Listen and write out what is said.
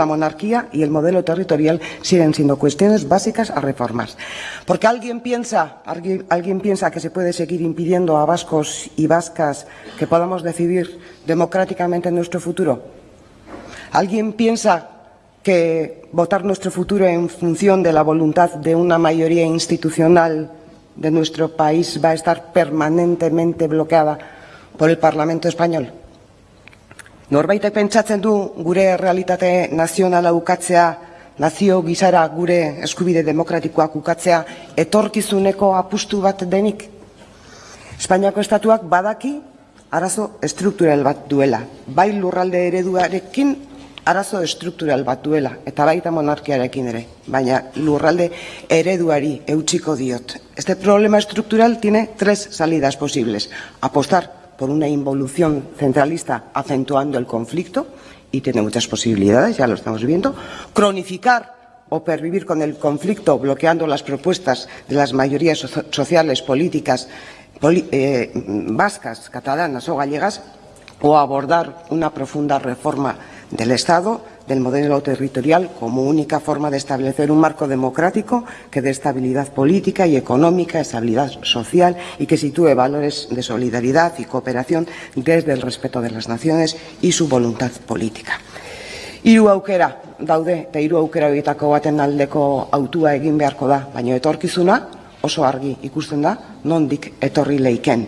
la monarquía y el modelo territorial siguen siendo cuestiones básicas a reformas. Porque alguien piensa, alguien, piensa que se puede seguir impidiendo a vascos y vascas que podamos decidir democráticamente nuestro futuro. ¿Alguien piensa que votar nuestro futuro en función de la voluntad de una mayoría institucional de nuestro país va a estar permanentemente bloqueada por el Parlamento español? Norbaitek pentsatzen du gure realitate nazionala ukatzea, nazio gizara gure eskubide demokratikoak ukatzea, etorkizuneko apustu bat denik? Espainiako estatuak badaki arazo estruktural bat duela, bai lurralde ereduarekin arazo estruktural bat duela, eta baita monarkiarekin ere, baina lurralde ereduari eutxiko diot. Este problema estructural tiene tres salidas posibles. Apostar por una involución centralista acentuando el conflicto, y tiene muchas posibilidades, ya lo estamos viendo, cronificar o pervivir con el conflicto bloqueando las propuestas de las mayorías sociales, políticas, eh, vascas, catalanas o gallegas, o abordar una profunda reforma del Estado, del modelo territorial, como única forma de establecer un marco democrático que dé estabilidad política y económica, estabilidad social y que sitúe valores de solidaridad y cooperación desde el respeto de las naciones y su voluntad política. Hiru daude, eta hiru aukera horietako autua egin beharko da, baina etorkizuna oso argi ikusten da nondik etorri leiken.